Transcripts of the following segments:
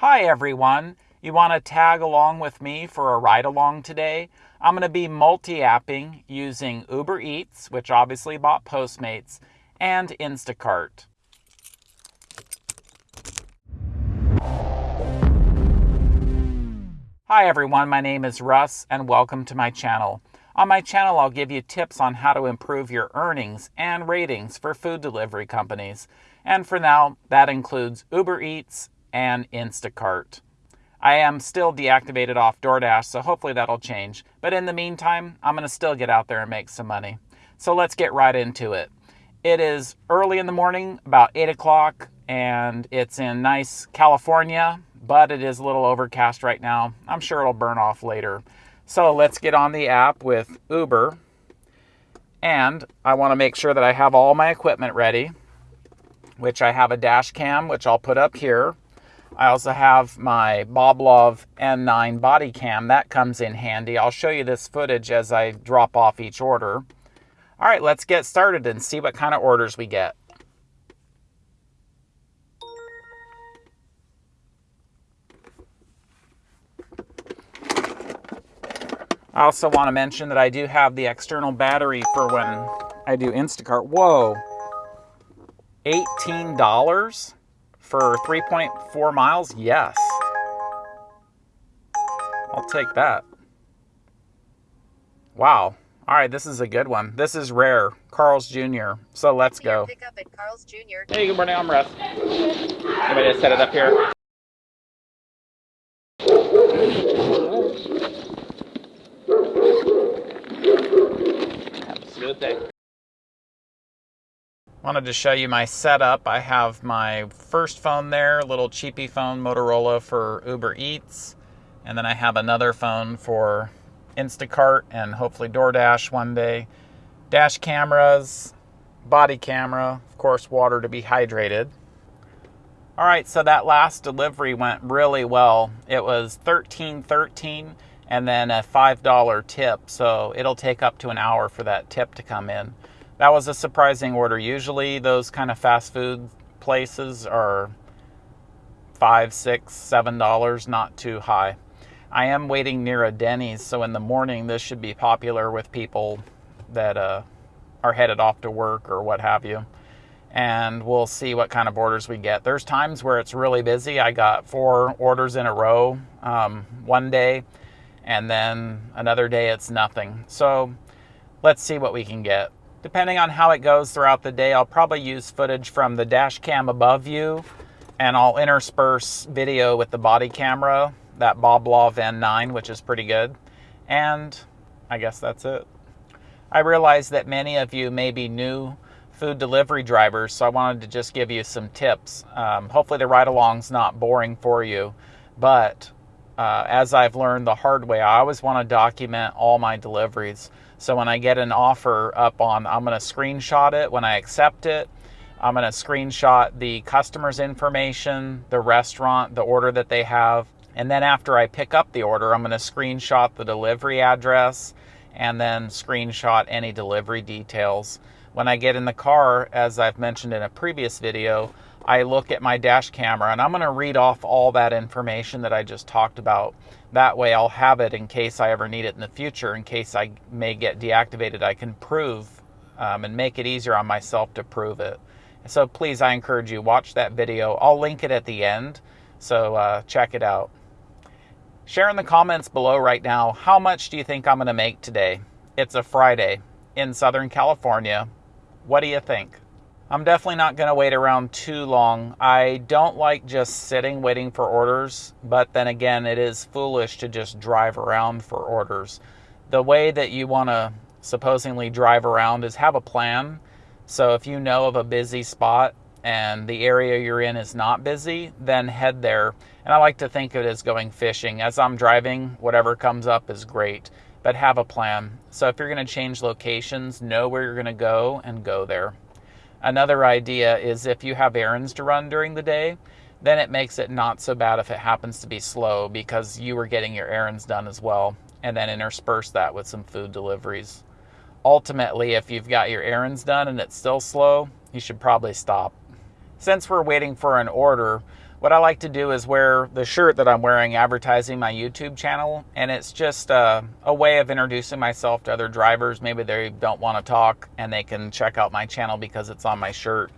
Hi everyone. You want to tag along with me for a ride along today? I'm going to be multi-apping using Uber Eats, which obviously bought Postmates, and Instacart. Hi everyone, my name is Russ and welcome to my channel. On my channel, I'll give you tips on how to improve your earnings and ratings for food delivery companies. And for now, that includes Uber Eats, and Instacart. I am still deactivated off DoorDash, so hopefully that'll change. But in the meantime, I'm going to still get out there and make some money. So let's get right into it. It is early in the morning, about 8 o'clock, and it's in nice California, but it is a little overcast right now. I'm sure it'll burn off later. So let's get on the app with Uber. And I want to make sure that I have all my equipment ready, which I have a dash cam, which I'll put up here. I also have my Boblov N9 body cam. That comes in handy. I'll show you this footage as I drop off each order. All right, let's get started and see what kind of orders we get. I also want to mention that I do have the external battery for when I do Instacart. Whoa, $18? For 3.4 miles, yes. I'll take that. Wow. All right, this is a good one. This is rare. Carl's Jr. So let's go. Pick up at Carl's Jr. Hey, good morning. I'm Russ. Anybody to set it up here? Have a smooth day. Wanted to show you my setup. I have my first phone there, little cheapy phone, Motorola for Uber Eats. And then I have another phone for Instacart and hopefully DoorDash one day. Dash cameras, body camera, of course, water to be hydrated. All right, so that last delivery went really well. It was 13.13 and then a $5 tip, so it'll take up to an hour for that tip to come in that was a surprising order. Usually, those kind of fast food places are five, six, seven dollars, not too high. I am waiting near a Denny's, so in the morning, this should be popular with people that uh, are headed off to work or what have you. And we'll see what kind of orders we get. There's times where it's really busy. I got four orders in a row um, one day, and then another day it's nothing. So let's see what we can get. Depending on how it goes throughout the day, I'll probably use footage from the dash cam above you and I'll intersperse video with the body camera, that Boblov N9, which is pretty good. And I guess that's it. I realize that many of you may be new food delivery drivers, so I wanted to just give you some tips. Um, hopefully, the ride along's not boring for you, but uh, as I've learned the hard way, I always want to document all my deliveries. So when I get an offer up on, I'm going to screenshot it. When I accept it, I'm going to screenshot the customer's information, the restaurant, the order that they have. And then after I pick up the order, I'm going to screenshot the delivery address and then screenshot any delivery details. When I get in the car, as I've mentioned in a previous video, I look at my dash camera and I'm going to read off all that information that I just talked about that way I'll have it in case I ever need it in the future, in case I may get deactivated, I can prove um, and make it easier on myself to prove it. So please, I encourage you, watch that video. I'll link it at the end, so uh, check it out. Share in the comments below right now, how much do you think I'm going to make today? It's a Friday in Southern California. What do you think? I'm definitely not going to wait around too long. I don't like just sitting waiting for orders, but then again, it is foolish to just drive around for orders. The way that you want to supposedly drive around is have a plan. So if you know of a busy spot and the area you're in is not busy, then head there. And I like to think of it as going fishing. As I'm driving, whatever comes up is great, but have a plan. So if you're going to change locations, know where you're going to go and go there. Another idea is if you have errands to run during the day, then it makes it not so bad if it happens to be slow because you were getting your errands done as well, and then intersperse that with some food deliveries. Ultimately, if you've got your errands done and it's still slow, you should probably stop. Since we're waiting for an order, what I like to do is wear the shirt that I'm wearing advertising my YouTube channel. And it's just a, a way of introducing myself to other drivers. Maybe they don't want to talk and they can check out my channel because it's on my shirt.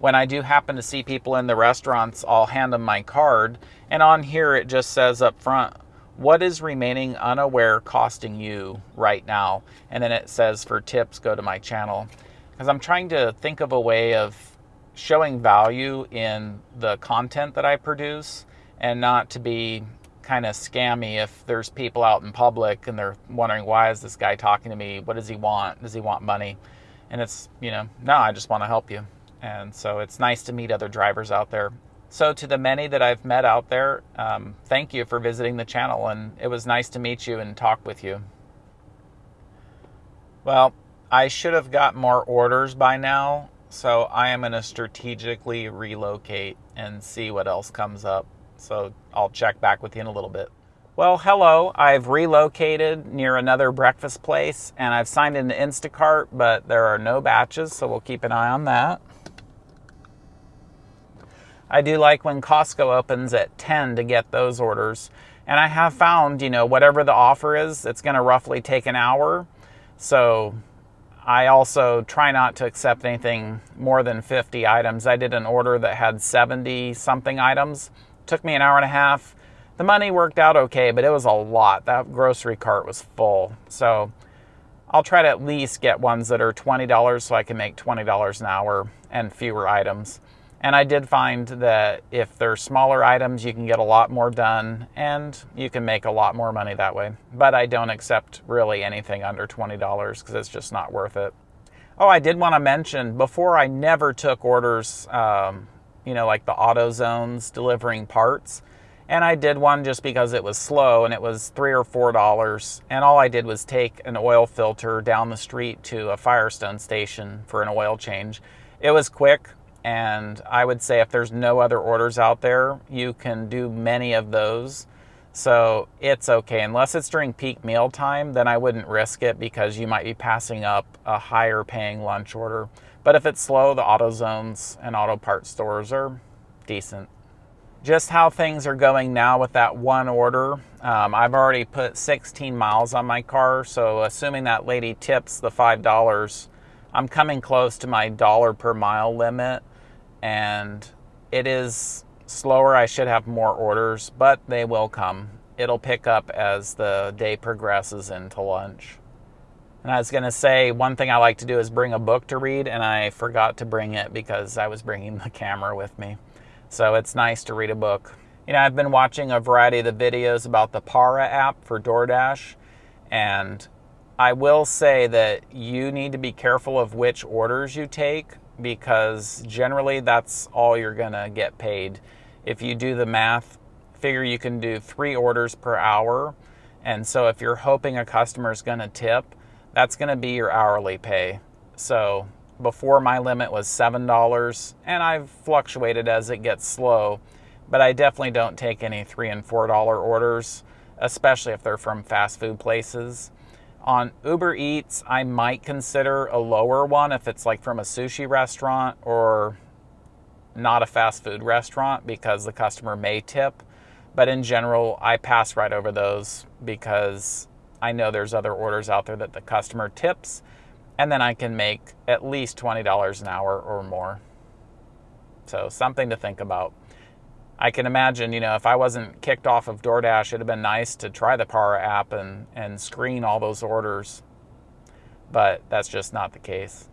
When I do happen to see people in the restaurants, I'll hand them my card. And on here, it just says up front, what is remaining unaware costing you right now? And then it says for tips, go to my channel. Because I'm trying to think of a way of showing value in the content that I produce and not to be kind of scammy if there's people out in public and they're wondering why is this guy talking to me? What does he want? Does he want money? And it's you know no i just want to help you. And so it's nice to meet other drivers out there. So to the many that i've met out there um, thank you for visiting the channel and it was nice to meet you and talk with you. Well i should have got more orders by now so I am going to strategically relocate and see what else comes up. So I'll check back with you in a little bit. Well, hello. I've relocated near another breakfast place and I've signed into Instacart, but there are no batches, so we'll keep an eye on that. I do like when Costco opens at 10 to get those orders. And I have found, you know, whatever the offer is, it's going to roughly take an hour. So I also try not to accept anything more than 50 items. I did an order that had 70 something items. Took me an hour and a half. The money worked out okay, but it was a lot. That grocery cart was full. So I'll try to at least get ones that are $20 so I can make $20 an hour and fewer items. And I did find that if they're smaller items, you can get a lot more done and you can make a lot more money that way. But I don't accept really anything under $20 because it's just not worth it. Oh, I did want to mention before I never took orders, um, you know, like the AutoZones delivering parts. And I did one just because it was slow and it was three or four dollars. And all I did was take an oil filter down the street to a Firestone station for an oil change. It was quick, and I would say if there's no other orders out there, you can do many of those. So it's okay. Unless it's during peak meal time, then I wouldn't risk it because you might be passing up a higher paying lunch order. But if it's slow, the AutoZones and auto parts stores are decent. Just how things are going now with that one order, um, I've already put 16 miles on my car. So assuming that lady tips the $5, I'm coming close to my dollar per mile limit and it is slower. I should have more orders, but they will come. It'll pick up as the day progresses into lunch. And I was going to say, one thing I like to do is bring a book to read, and I forgot to bring it because I was bringing the camera with me. So it's nice to read a book. You know, I've been watching a variety of the videos about the Para app for DoorDash, and I will say that you need to be careful of which orders you take because generally that's all you're going to get paid. If you do the math, figure you can do three orders per hour. And so if you're hoping a customer is going to tip, that's going to be your hourly pay. So before my limit was $7, and I've fluctuated as it gets slow, but I definitely don't take any 3 and $4 orders, especially if they're from fast food places. On Uber Eats, I might consider a lower one if it's like from a sushi restaurant or not a fast food restaurant because the customer may tip. But in general, I pass right over those because I know there's other orders out there that the customer tips, and then I can make at least $20 an hour or more. So, something to think about. I can imagine, you know, if I wasn't kicked off of DoorDash, it'd have been nice to try the Para app and, and screen all those orders. But that's just not the case.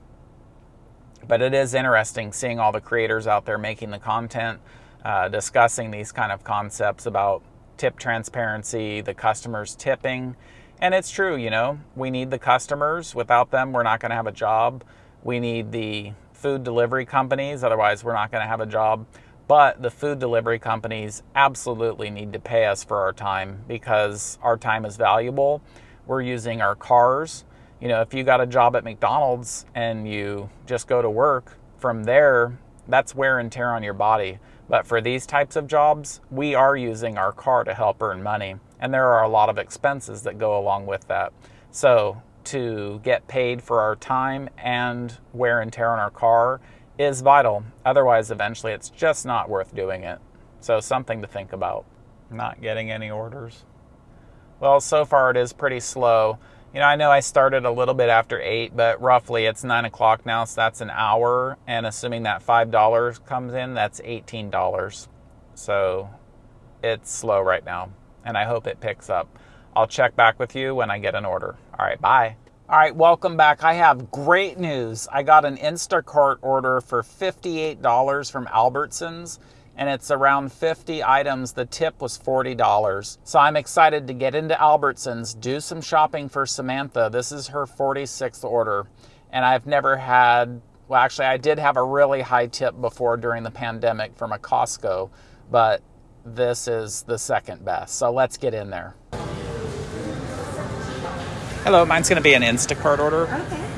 But it is interesting seeing all the creators out there making the content, uh, discussing these kind of concepts about tip transparency, the customers tipping. And it's true, you know, we need the customers. Without them, we're not going to have a job. We need the food delivery companies, otherwise, we're not going to have a job. But the food delivery companies absolutely need to pay us for our time because our time is valuable. We're using our cars. You know, if you got a job at McDonald's and you just go to work, from there, that's wear and tear on your body. But for these types of jobs, we are using our car to help earn money. And there are a lot of expenses that go along with that. So to get paid for our time and wear and tear on our car is vital. Otherwise, eventually, it's just not worth doing it. So something to think about. Not getting any orders. Well, so far it is pretty slow. You know, I know I started a little bit after 8, but roughly it's 9 o'clock now, so that's an hour. And assuming that $5 comes in, that's $18. So it's slow right now, and I hope it picks up. I'll check back with you when I get an order. All right, bye. All right, welcome back. I have great news. I got an Instacart order for $58 from Albertsons and it's around 50 items. The tip was $40. So I'm excited to get into Albertsons, do some shopping for Samantha. This is her 46th order. And I've never had, well, actually, I did have a really high tip before during the pandemic from a Costco, but this is the second best. So let's get in there. Hello, mine's going to be an Instacart order. Okay.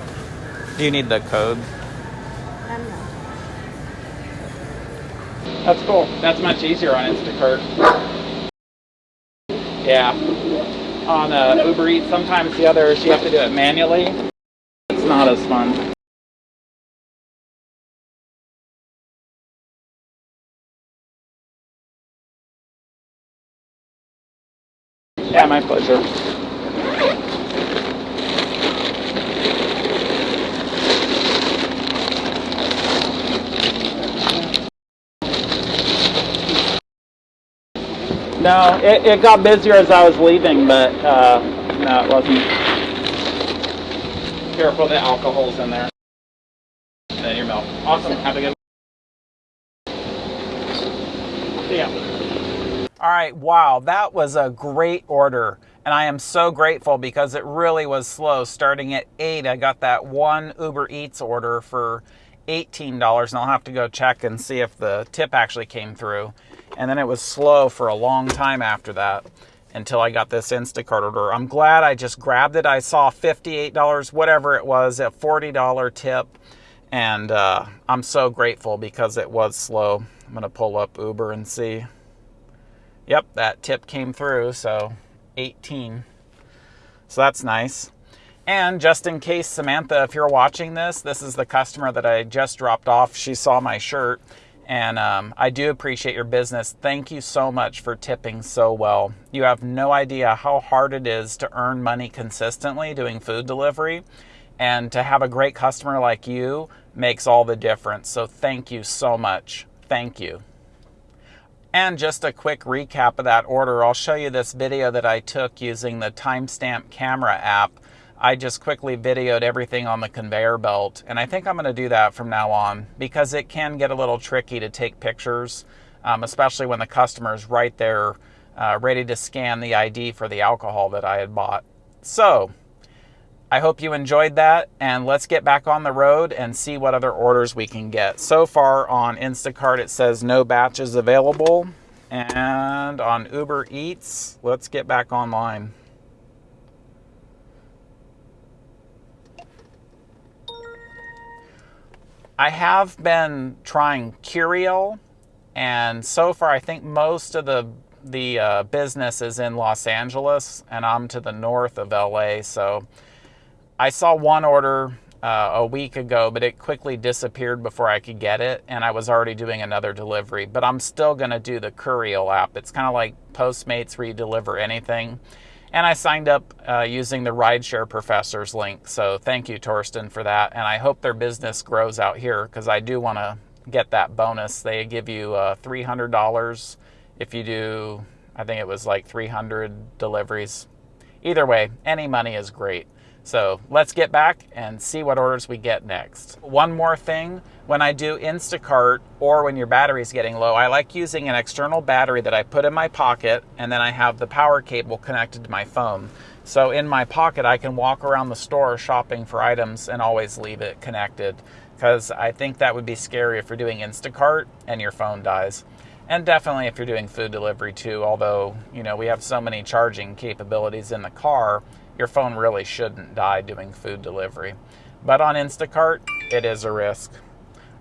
Do you need the code? Um, no. That's cool. That's much easier on Instacart. Yeah. On uh, Uber Eats, sometimes the others you have to do it manually. It's not as fun. Yeah, my pleasure. No, it, it got busier as I was leaving, but uh, no, it wasn't. Careful, the alcohol's in there. And then your milk. Awesome. Have a good See ya. All right, wow, that was a great order. And I am so grateful because it really was slow. Starting at 8, I got that one Uber Eats order for $18, and I'll have to go check and see if the tip actually came through. And then it was slow for a long time after that until I got this Instacart order. I'm glad I just grabbed it. I saw $58, whatever it was, a $40 tip. And uh, I'm so grateful because it was slow. I'm going to pull up Uber and see. Yep, that tip came through, so 18. So that's nice. And just in case, Samantha, if you're watching this, this is the customer that I just dropped off. She saw my shirt, and um, I do appreciate your business. Thank you so much for tipping so well. You have no idea how hard it is to earn money consistently doing food delivery, and to have a great customer like you makes all the difference. So thank you so much. Thank you. And just a quick recap of that order, I'll show you this video that I took using the timestamp camera app. I just quickly videoed everything on the conveyor belt, and I think I'm going to do that from now on because it can get a little tricky to take pictures, um, especially when the customer is right there uh, ready to scan the ID for the alcohol that I had bought. So, I hope you enjoyed that, and let's get back on the road and see what other orders we can get. So far on Instacart, it says no batches available, and on Uber Eats, let's get back online. I have been trying Curiel, and so far I think most of the the uh, business is in Los Angeles, and I'm to the north of LA, so I saw one order uh, a week ago, but it quickly disappeared before I could get it, and I was already doing another delivery. But I'm still going to do the Curiel app. It's kind of like Postmates where you deliver anything. And I signed up uh, using the Rideshare Professors link. So thank you, Torsten, for that. And I hope their business grows out here because I do want to get that bonus. They give you uh, $300 if you do, I think it was like 300 deliveries. Either way, any money is great. So let's get back and see what orders we get next. One more thing, when I do Instacart or when your battery is getting low, I like using an external battery that I put in my pocket and then I have the power cable connected to my phone. So in my pocket, I can walk around the store shopping for items and always leave it connected because I think that would be scary if you're doing Instacart and your phone dies. And definitely if you're doing food delivery too, although, you know, we have so many charging capabilities in the car, your phone really shouldn't die doing food delivery. But on Instacart, it is a risk.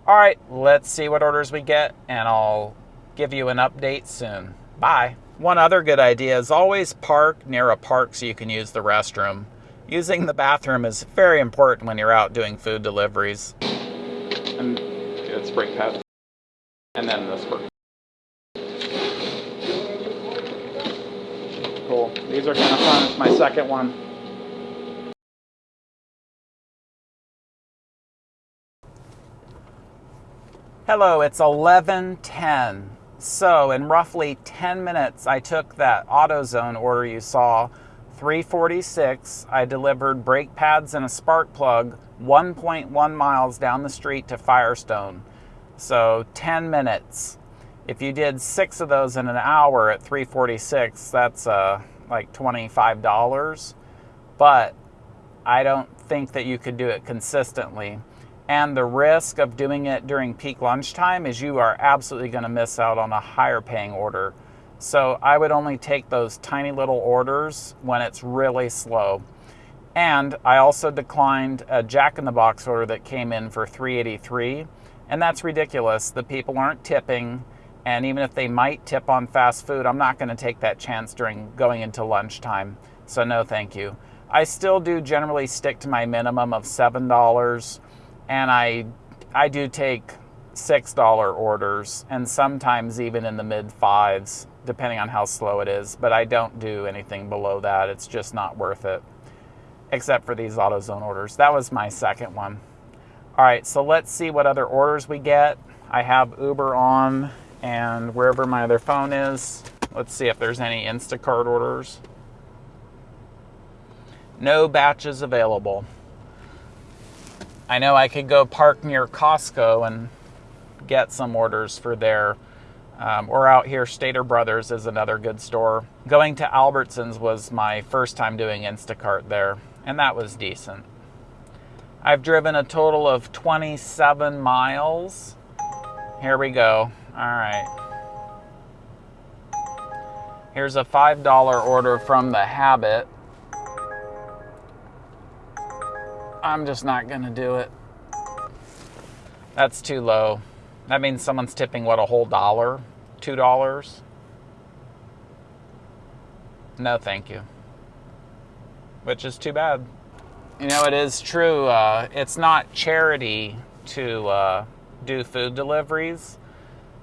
All right, let's see what orders we get, and I'll give you an update soon. Bye. One other good idea is always park near a park so you can use the restroom. Using the bathroom is very important when you're out doing food deliveries. And it's break pads. And then this work. Cool. These are kind of fun. It's my second one. Hello, it's 11:10. So, in roughly 10 minutes, I took that AutoZone order you saw, 346. I delivered brake pads and a spark plug 1.1 miles down the street to Firestone. So, 10 minutes. If you did six of those in an hour at 346, that's uh, like $25. But I don't think that you could do it consistently. And the risk of doing it during peak lunchtime is you are absolutely going to miss out on a higher paying order. So I would only take those tiny little orders when it's really slow. And I also declined a Jack in the Box order that came in for 383, and that's ridiculous. The people aren't tipping, and even if they might tip on fast food, I'm not going to take that chance during going into lunchtime. So no, thank you. I still do generally stick to my minimum of seven dollars and I I do take six dollar orders and sometimes even in the mid fives depending on how slow it is but I don't do anything below that. It's just not worth it except for these AutoZone orders. That was my second one. All right so let's see what other orders we get. I have Uber on and wherever my other phone is. Let's see if there's any Instacart orders. No batches available I know I could go park near Costco and get some orders for there. Um, or out here, Stater Brothers is another good store. Going to Albertsons was my first time doing Instacart there, and that was decent. I've driven a total of 27 miles. Here we go. All right. Here's a $5 order from The Habit. I'm just not going to do it. That's too low. That means someone's tipping, what, a whole dollar? Two dollars? No, thank you. Which is too bad. You know, it is true. Uh, it's not charity to uh, do food deliveries.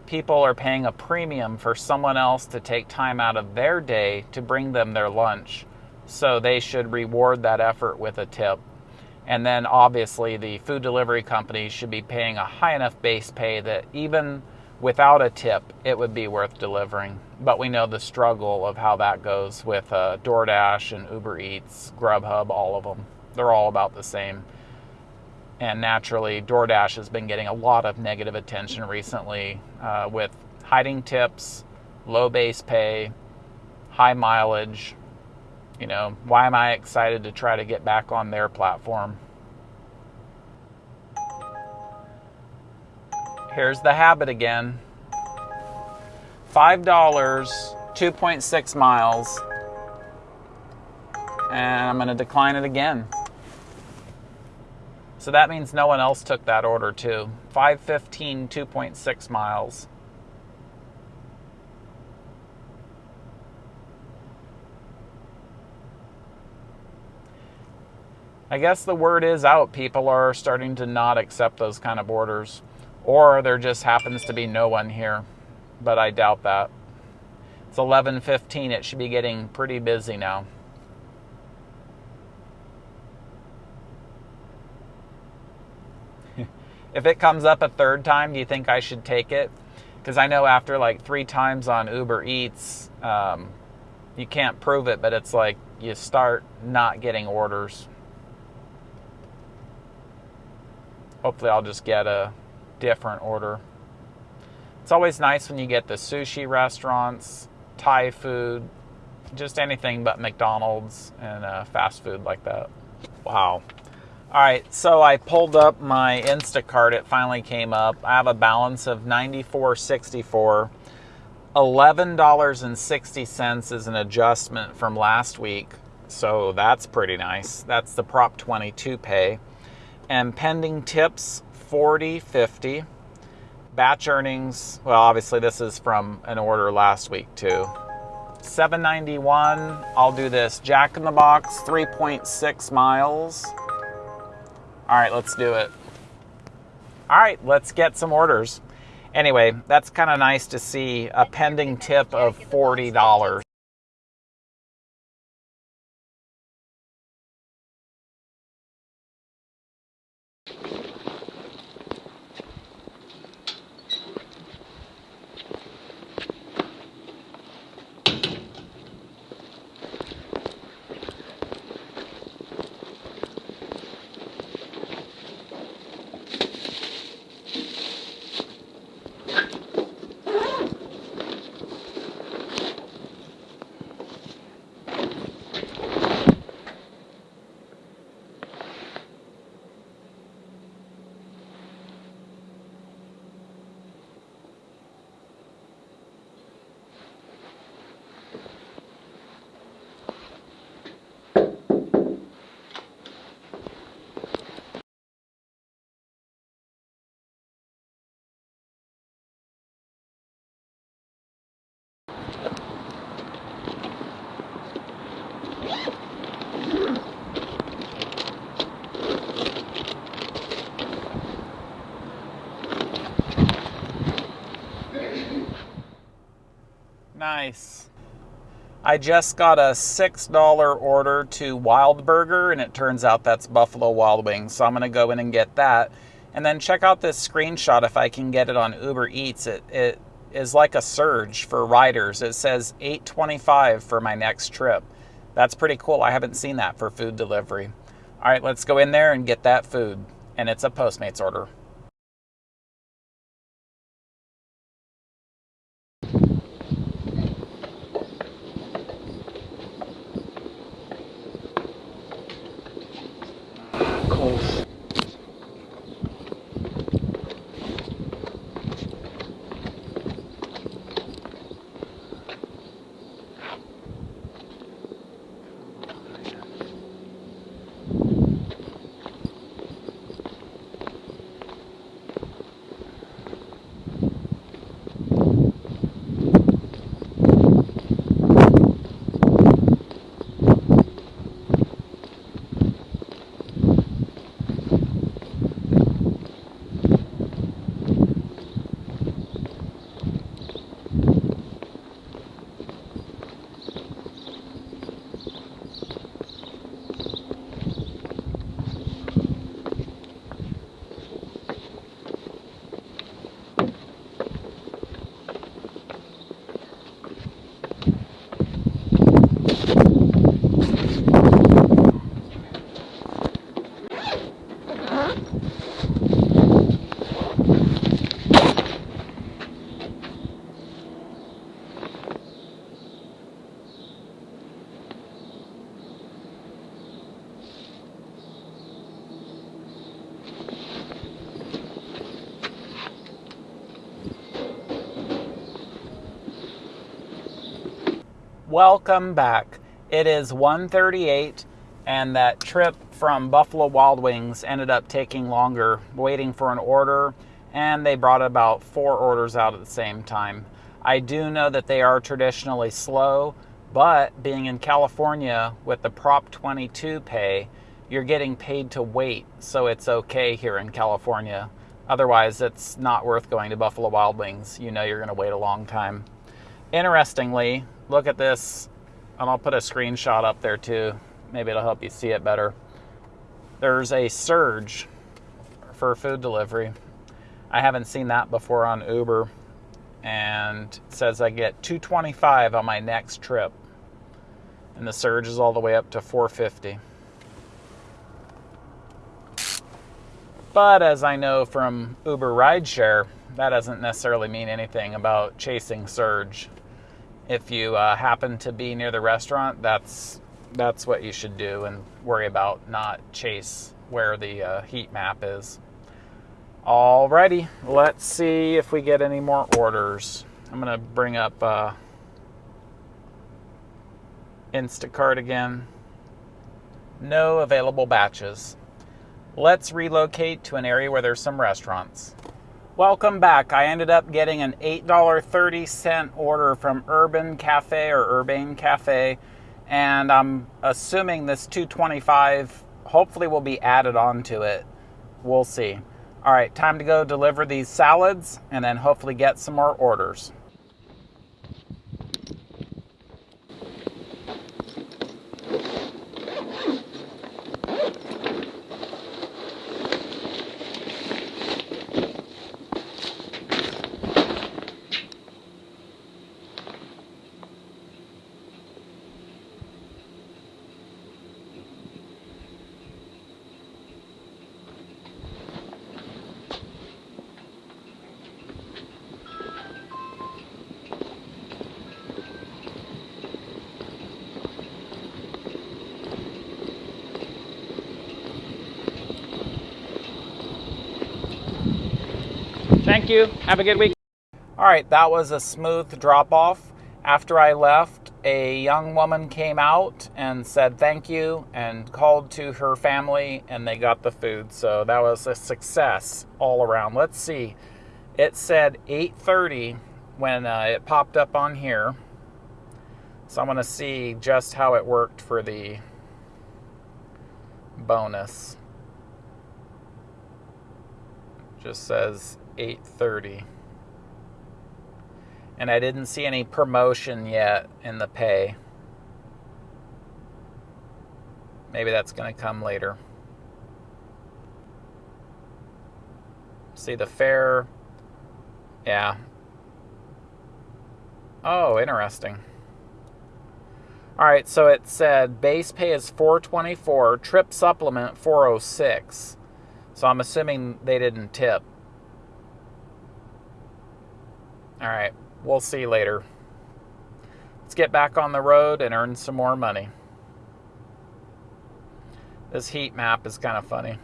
People are paying a premium for someone else to take time out of their day to bring them their lunch. So they should reward that effort with a tip. And then obviously the food delivery companies should be paying a high enough base pay that even without a tip, it would be worth delivering. But we know the struggle of how that goes with uh, DoorDash and Uber Eats, Grubhub, all of them. They're all about the same. And naturally, DoorDash has been getting a lot of negative attention recently uh, with hiding tips, low base pay, high mileage, you know, why am I excited to try to get back on their platform? Here's the habit again. $5, 2.6 miles. And I'm going to decline it again. So that means no one else took that order too. 515, 2.6 miles. I guess the word is out. People are starting to not accept those kind of orders. Or there just happens to be no one here. But I doubt that. It's 11:15. It should be getting pretty busy now. if it comes up a third time, do you think I should take it? Because I know after like three times on Uber Eats, um, you can't prove it, but it's like you start not getting orders. Hopefully I'll just get a different order. It's always nice when you get the sushi restaurants, Thai food, just anything but McDonald's and uh, fast food like that. Wow. All right, so I pulled up my Instacart. It finally came up. I have a balance of $94.64. $11.60 is an adjustment from last week, so that's pretty nice. That's the Prop 22 pay and pending tips 40 50 batch earnings well obviously this is from an order last week too. 791 i'll do this. Jack in the box 3.6 miles. All right let's do it. All right let's get some orders. Anyway that's kind of nice to see a pending tip of $40 Nice. I just got a $6 order to Wild Burger, and it turns out that's Buffalo Wild Wings. So I'm going to go in and get that. And then check out this screenshot if I can get it on Uber Eats. It, it is like a surge for riders. It says 825 for my next trip. That's pretty cool. I haven't seen that for food delivery. All right, let's go in there and get that food. And it's a Postmates order. Welcome back. It is 1:38 and that trip from Buffalo Wild Wings ended up taking longer waiting for an order and they brought about four orders out at the same time. I do know that they are traditionally slow, but being in California with the Prop 22 pay, you're getting paid to wait, so it's okay here in California. Otherwise, it's not worth going to Buffalo Wild Wings. You know you're going to wait a long time. Interestingly, look at this, and I'll put a screenshot up there too. Maybe it'll help you see it better. There's a surge for food delivery. I haven't seen that before on Uber, and it says I get 225 on my next trip, and the surge is all the way up to 450. But as I know from Uber rideshare, that doesn't necessarily mean anything about chasing surge. If you uh, happen to be near the restaurant, that's that's what you should do and worry about, not chase where the uh, heat map is. Alrighty, let's see if we get any more orders. I'm gonna bring up uh, Instacart again. No available batches. Let's relocate to an area where there's some restaurants. Welcome back. I ended up getting an $8.30 order from Urban Cafe or Urbane Cafe, and I'm assuming this 225 hopefully will be added onto it. We'll see. All right, time to go deliver these salads and then hopefully get some more orders. Thank you. Have a good week. All right, that was a smooth drop off. After I left, a young woman came out and said thank you and called to her family and they got the food. So that was a success all around. Let's see. It said 8:30 when uh, it popped up on here. So I'm going to see just how it worked for the bonus. Just says 8:30. And I didn't see any promotion yet in the pay. Maybe that's going to come later. See the fare. Yeah. Oh, interesting. All right, so it said base pay is 424, trip supplement 406. So I'm assuming they didn't tip. All right, we'll see you later. Let's get back on the road and earn some more money. This heat map is kind of funny.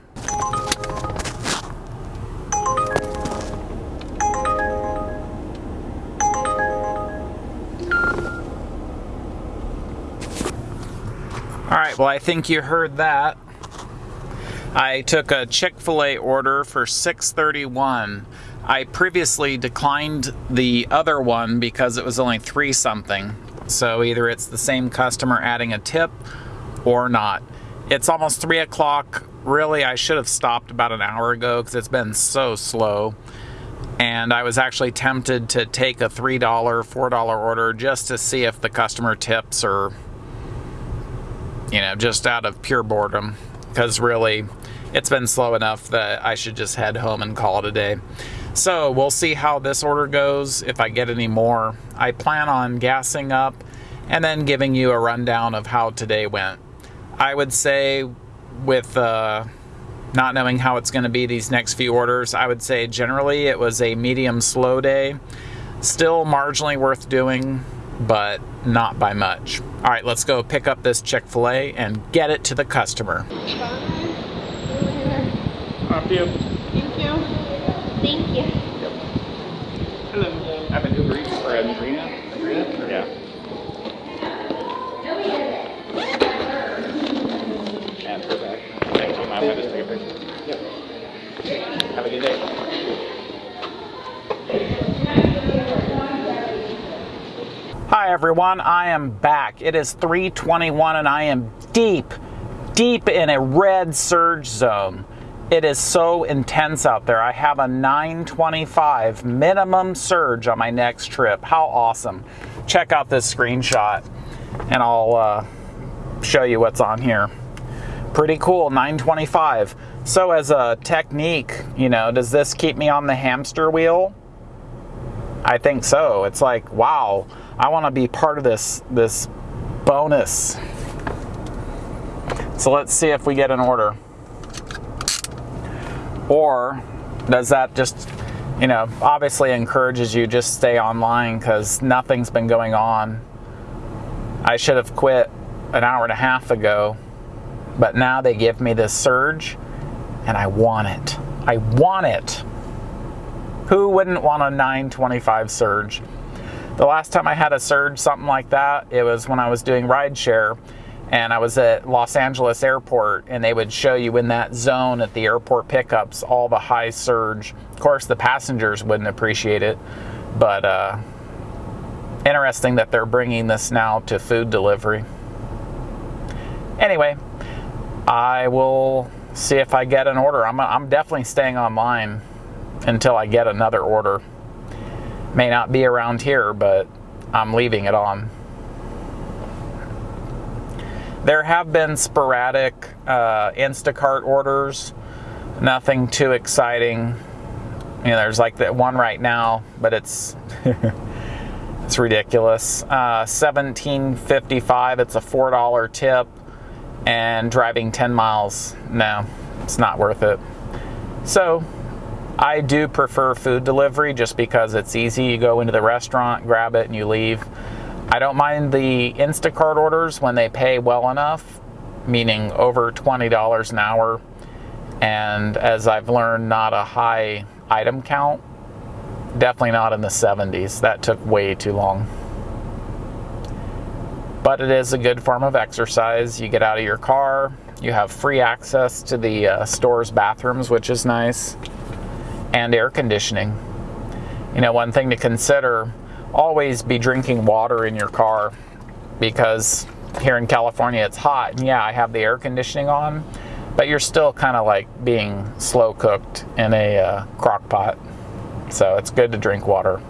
All right, well, I think you heard that. I took a Chick-fil-A order for 631. I previously declined the other one because it was only three something. So either it's the same customer adding a tip or not. It's almost three o'clock. Really, I should have stopped about an hour ago because it's been so slow. And I was actually tempted to take a $3, $4 order just to see if the customer tips or, you know, just out of pure boredom. Because really, it's been slow enough that I should just head home and call it a day. So we'll see how this order goes, if I get any more. I plan on gassing up and then giving you a rundown of how today went. I would say with uh, not knowing how it's going to be these next few orders, I would say generally it was a medium slow day. Still marginally worth doing, but not by much. All right, let's go pick up this Chick-fil-A and get it to the customer. Up you. You. Thank you. Hello. I'm an Uber Eats for Adrena. Adrena? Yeah. And her back. Thank you. I'm going to just take a picture. Yep. Have a good day. Hi everyone, I am back. It is 321 and I am deep, deep in a red surge zone. It is so intense out there. I have a 925 minimum surge on my next trip. How awesome. Check out this screenshot and I'll uh, show you what's on here. Pretty cool, 925. So as a technique, you know, does this keep me on the hamster wheel? I think so. It's like, wow, I want to be part of this this bonus. So let's see if we get an order. Or does that just, you know, obviously encourages you just stay online because nothing's been going on. I should have quit an hour and a half ago, but now they give me this surge and I want it. I want it. Who wouldn't want a 925 surge? The last time I had a surge, something like that, it was when I was doing rideshare and I was at Los Angeles Airport, and they would show you in that zone at the airport pickups all the high surge. Of course, the passengers wouldn't appreciate it, but uh, interesting that they're bringing this now to food delivery. Anyway, I will see if I get an order. I'm, I'm definitely staying online until I get another order. May not be around here, but I'm leaving it on. There have been sporadic uh, Instacart orders, nothing too exciting. You know, there's like that one right now, but it's it's ridiculous. Uh, 17.55. It's a four dollar tip, and driving 10 miles. No, it's not worth it. So I do prefer food delivery just because it's easy. You go into the restaurant, grab it, and you leave. I don't mind the Instacart orders when they pay well enough, meaning over $20 an hour. And as I've learned, not a high item count. Definitely not in the 70s. That took way too long. But it is a good form of exercise. You get out of your car, you have free access to the uh, store's bathrooms, which is nice, and air conditioning. You know, one thing to consider always be drinking water in your car because here in California it's hot. And yeah I have the air conditioning on but you're still kind of like being slow cooked in a uh, crock pot. So it's good to drink water.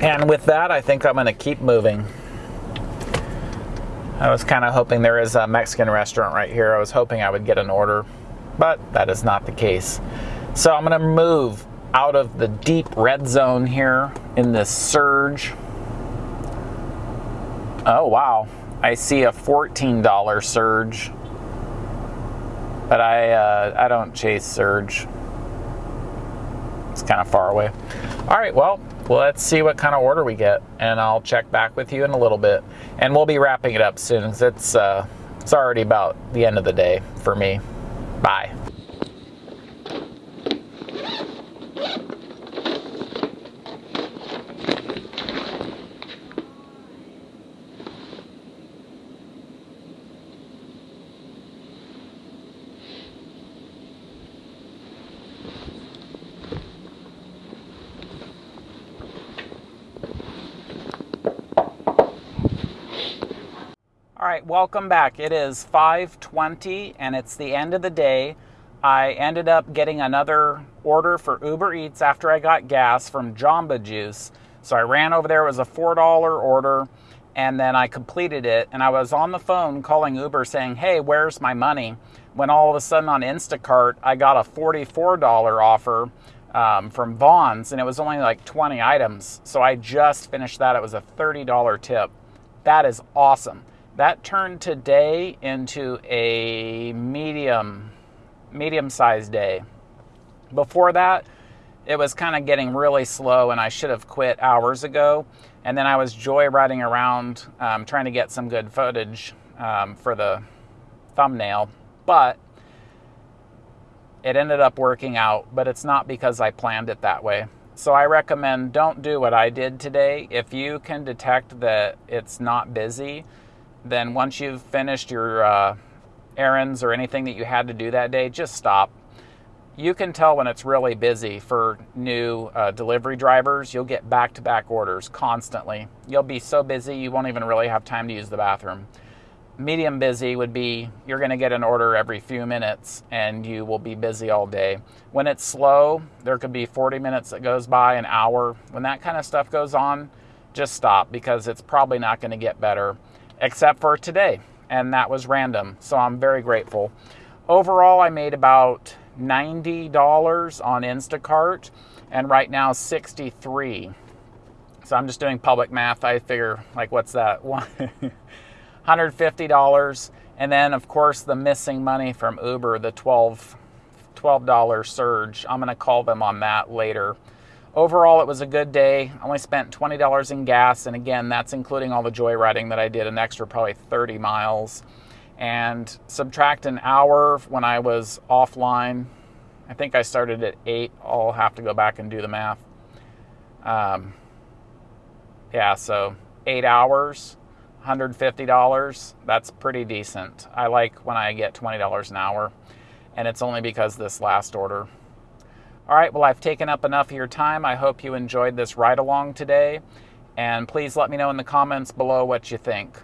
And with that I think I'm gonna keep moving. I was kind of hoping there is a Mexican restaurant right here. I was hoping I would get an order but that is not the case. So I'm going to move out of the deep red zone here in this surge. Oh, wow. I see a $14 surge, but I, uh, I don't chase surge. It's kind of far away. All right, well, let's see what kind of order we get, and I'll check back with you in a little bit. And we'll be wrapping it up soon. It's, uh, it's already about the end of the day for me. Bye. All right, welcome back. It is 5:20 and it's the end of the day. I ended up getting another order for Uber Eats after I got gas from Jamba Juice. So I ran over there, it was a $4 order, and then I completed it and I was on the phone calling Uber saying, "Hey, where's my money?" When all of a sudden on Instacart, I got a $44 offer um, from Vons and it was only like 20 items. So I just finished that. It was a $30 tip. That is awesome. That turned today into a medium, medium sized day. Before that, it was kind of getting really slow, and I should have quit hours ago. And then I was joyriding around um, trying to get some good footage um, for the thumbnail, but it ended up working out. But it's not because I planned it that way. So I recommend don't do what I did today. If you can detect that it's not busy, then once you've finished your uh, errands or anything that you had to do that day, just stop. You can tell when it's really busy for new uh, delivery drivers. You'll get back to back orders constantly. You'll be so busy you won't even really have time to use the bathroom. Medium busy would be you're going to get an order every few minutes and you will be busy all day. When it's slow, there could be 40 minutes that goes by, an hour. When that kind of stuff goes on, just stop because it's probably not going to get better except for today, and that was random. So I'm very grateful. Overall, I made about $90 on Instacart, and right now 63. So I'm just doing public math. I figure, like, what's that? $150. And then, of course, the missing money from Uber, the 12 $12 surge. I'm going to call them on that later. Overall, it was a good day. I only spent $20 in gas, and again, that's including all the joyriding that I did, an extra probably 30 miles. And subtract an hour when I was offline. I think I started at 8. I'll have to go back and do the math. Um, yeah, so 8 hours, $150. That's pretty decent. I like when I get $20 an hour, and it's only because this last order. All right, well, I've taken up enough of your time. I hope you enjoyed this ride along today. And please let me know in the comments below what you think.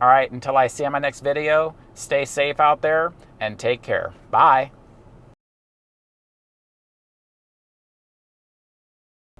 All right, until I see you in my next video, stay safe out there and take care. Bye.